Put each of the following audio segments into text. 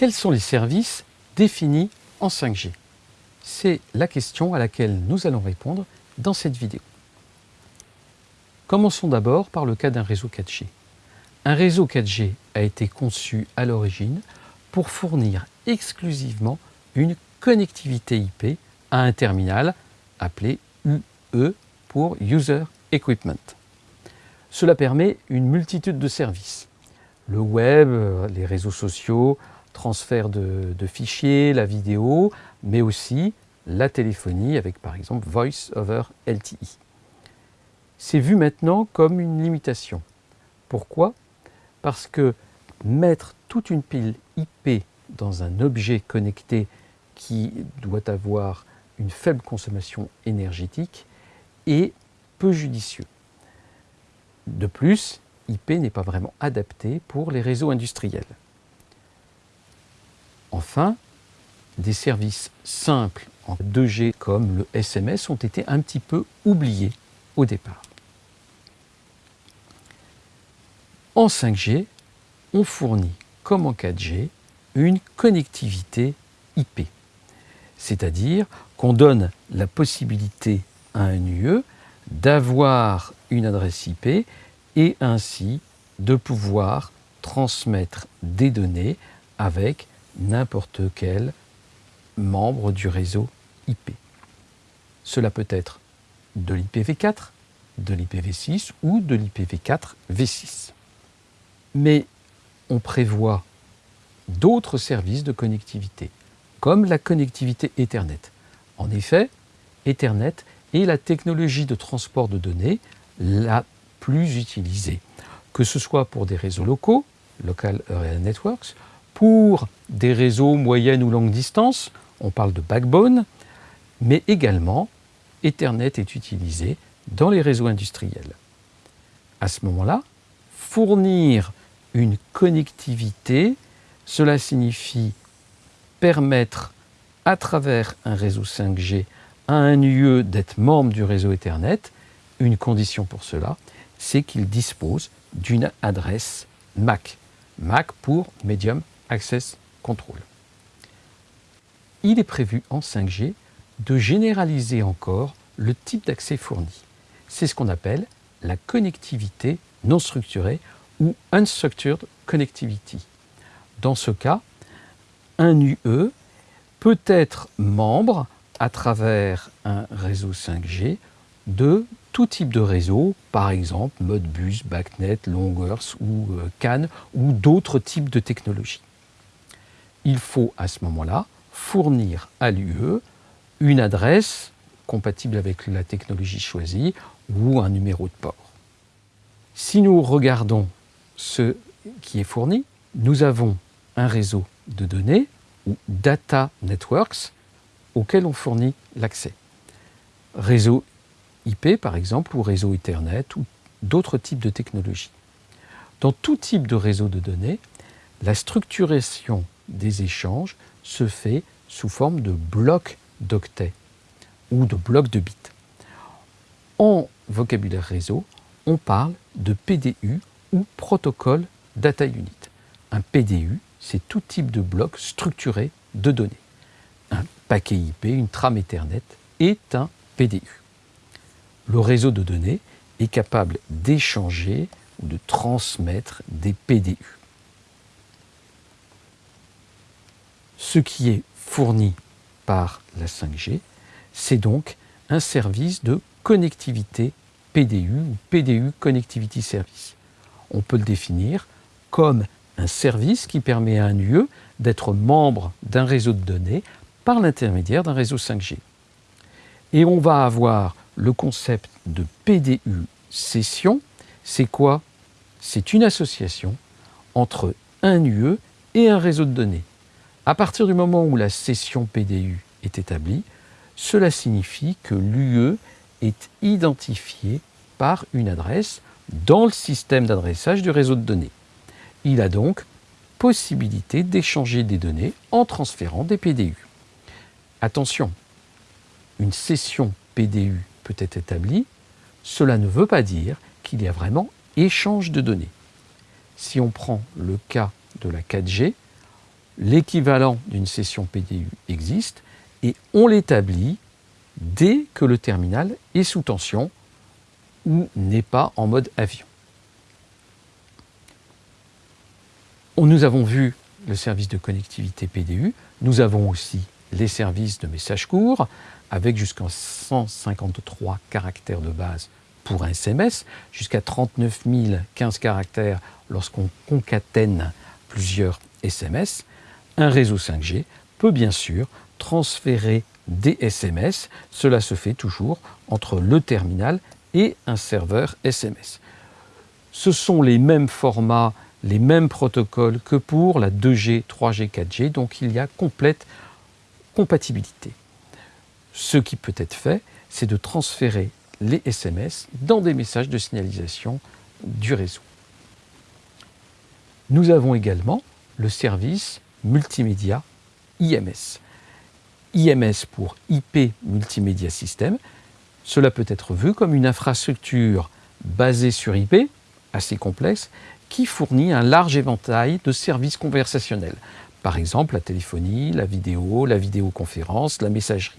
Quels sont les services définis en 5G C'est la question à laquelle nous allons répondre dans cette vidéo. Commençons d'abord par le cas d'un réseau 4G. Un réseau 4G a été conçu à l'origine pour fournir exclusivement une connectivité IP à un terminal appelé UE pour User Equipment. Cela permet une multitude de services. Le web, les réseaux sociaux, transfert de, fichiers, la vidéo, mais aussi la téléphonie avec par exemple Voice over LTE. C'est vu maintenant comme une limitation. Pourquoi? Parce que mettre toute une pile IP dans un objet connecté qui doit avoir une faible consommation énergétique est peu judicieux. De plus, IP n'est pas vraiment adapté pour les réseaux industriels. Enfin, des services simples en 2G comme le SMS ont été un petit peu oubliés au départ. En 5G, on fournit, comme en 4G, une connectivité IP. C'est-à-dire qu'on donne la possibilité à un UE d'avoir une adresse IP et ainsi de pouvoir transmettre des données avec n'importe quel membre du réseau IP. Cela peut être de l'IPv4, de l'IPv6 ou de l'IPv4v6. Mais on prévoit d'autres services de connectivité, comme la connectivité Ethernet. En effet, Ethernet est la technologie de transport de données la plus utilisée, que ce soit pour des réseaux locaux, Local Area Networks, pour des réseaux moyenne ou longue distance, on parle de backbone, mais également Ethernet est utilisé dans les réseaux industriels. À ce moment-là, fournir une connectivité, cela signifie permettre à travers un réseau 5G à un UE d'être membre du réseau Ethernet. Une condition pour cela, c'est qu'il dispose d'une adresse MAC. MAC pour Medium Access Control. Il est prévu en 5G de généraliser encore le type d'accès fourni. C'est ce qu'on appelle la connectivité non structurée ou Unstructured Connectivity. Dans ce cas, un UE peut être membre à travers un réseau 5G de tout type de réseau, par exemple Modbus, BACnet, Longers ou euh, CAN ou d'autres types de technologies il faut à ce moment-là fournir à l'UE une adresse compatible avec la technologie choisie ou un numéro de port. Si nous regardons ce qui est fourni, nous avons un réseau de données ou data networks auquel on fournit l'accès. Réseau IP par exemple ou réseau Ethernet ou d'autres types de technologies. Dans tout type de réseau de données, la structuration des échanges se fait sous forme de blocs d'octets ou de blocs de bits. En vocabulaire réseau, on parle de PDU ou protocole data unit. Un PDU, c'est tout type de bloc structuré de données. Un paquet IP, une trame Ethernet est un PDU. Le réseau de données est capable d'échanger ou de transmettre des PDU. Ce qui est fourni par la 5G, c'est donc un service de connectivité PDU ou PDU Connectivity Service. On peut le définir comme un service qui permet à un UE d'être membre d'un réseau de données par l'intermédiaire d'un réseau 5G. Et on va avoir le concept de PDU session. C'est quoi? C'est une association entre un UE et un réseau de données. À partir du moment où la session PDU est établie, cela signifie que l'UE est identifié par une adresse dans le système d'adressage du réseau de données. Il a donc possibilité d'échanger des données en transférant des PDU. Attention, une session PDU peut être établie, cela ne veut pas dire qu'il y a vraiment échange de données. Si on prend le cas de la 4G, l'équivalent d'une session PDU existe et on l'établit dès que le terminal est sous tension ou n'est pas en mode avion. Nous avons vu le service de connectivité PDU, nous avons aussi les services de messages courts avec jusqu'à 153 caractères de base pour un SMS, jusqu'à 39 015 caractères lorsqu'on concatène plusieurs SMS. Un réseau 5G peut bien sûr transférer des SMS. Cela se fait toujours entre le terminal et un serveur SMS. Ce sont les mêmes formats, les mêmes protocoles que pour la 2G, 3G, 4G, donc il y a complète compatibilité. Ce qui peut être fait, c'est de transférer les SMS dans des messages de signalisation du réseau. Nous avons également le service multimédia IMS. IMS pour IP Multimédia System. Cela peut être vu comme une infrastructure basée sur IP, assez complexe, qui fournit un large éventail de services conversationnels. Par exemple, la téléphonie, la vidéo, la vidéoconférence, la messagerie.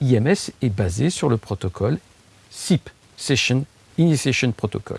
IMS est basé sur le protocole SIP, Session Initiation Protocol.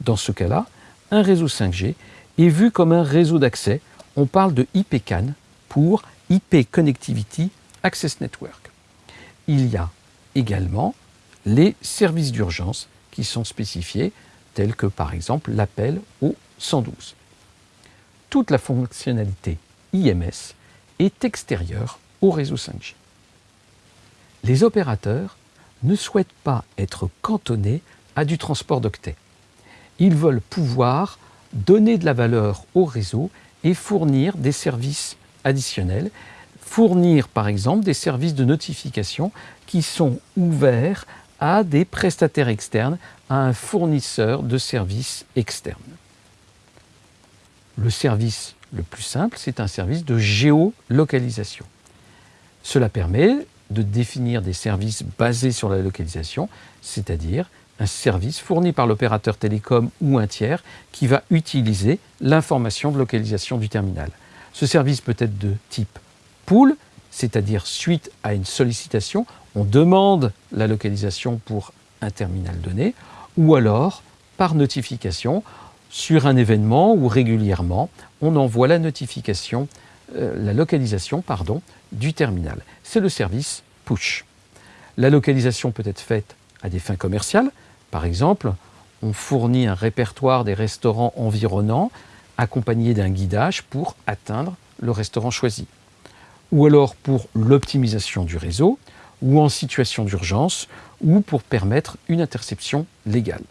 Dans ce cas-là, un réseau 5G est vu comme un réseau d'accès. On parle de IPCAN pour IP Connectivity Access Network. Il y a également les services d'urgence qui sont spécifiés, tels que par exemple l'appel au 112. Toute la fonctionnalité IMS est extérieure au réseau 5G. Les opérateurs ne souhaitent pas être cantonnés à du transport d'octets. Ils veulent pouvoir donner de la valeur au réseau et fournir des services additionnels fournir par exemple des services de notification qui sont ouverts à des prestataires externes, à un fournisseur de services externes. Le service le plus simple, c'est un service de géolocalisation. Cela permet de définir des services basés sur la localisation, c'est-à-dire un service fourni par l'opérateur télécom ou un tiers qui va utiliser l'information de localisation du terminal. Ce service peut être de type pool, c'est-à-dire suite à une sollicitation, on demande la localisation pour un terminal donné, ou alors par notification sur un événement ou régulièrement, on envoie la notification, euh, la localisation pardon, du terminal. C'est le service push. La localisation peut être faite à des fins commerciales. Par exemple, on fournit un répertoire des restaurants environnants accompagné d'un guidage pour atteindre le restaurant choisi ou alors pour l'optimisation du réseau, ou en situation d'urgence, ou pour permettre une interception légale.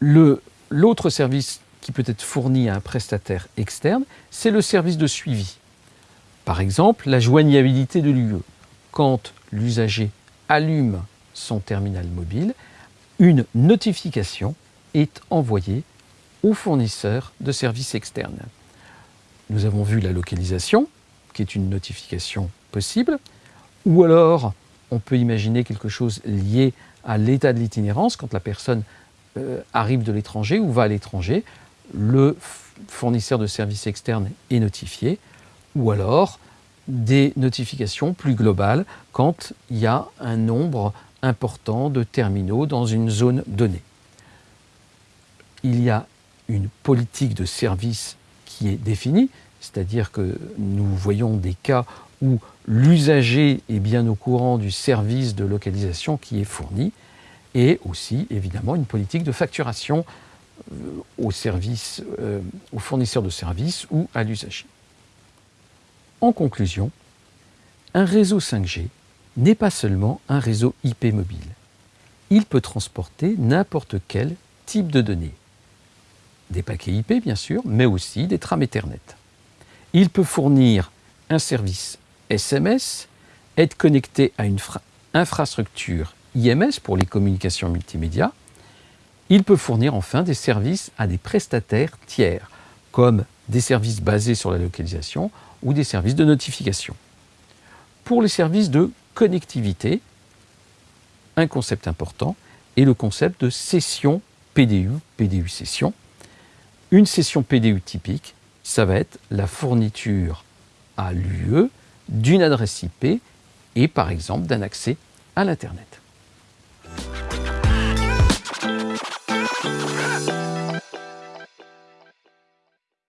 L'autre service qui peut être fourni à un prestataire externe, c'est le service de suivi. Par exemple, la joignabilité de l'UE. Quand l'usager allume son terminal mobile, une notification est envoyée au fournisseur de services externes. Nous avons vu la localisation, qui est une notification possible, ou alors on peut imaginer quelque chose lié à l'état de l'itinérance, quand la personne euh, arrive de l'étranger ou va à l'étranger, le fournisseur de services externes est notifié, ou alors des notifications plus globales quand il y a un nombre important de terminaux dans une zone donnée. Il y a une politique de service qui est définie, c'est-à-dire que nous voyons des cas où l'usager est bien au courant du service de localisation qui est fourni, et aussi évidemment une politique de facturation euh, au service, euh, aux fournisseurs de services ou à l'usager. En conclusion, un réseau 5G n'est pas seulement un réseau IP mobile. Il peut transporter n'importe quel type de données, des paquets IP bien sûr, mais aussi des trames Ethernet. Il peut fournir un service SMS, être connecté à une infrastructure IMS pour les communications multimédia. Il peut fournir enfin des services à des prestataires tiers, comme des services basés sur la localisation ou des services de notification. Pour les services de connectivité, un concept important est le concept de session PDU, PDU session, Une session PDU typique, ça va être la fourniture à l'UE d'une adresse IP et par exemple d'un accès à l'Internet.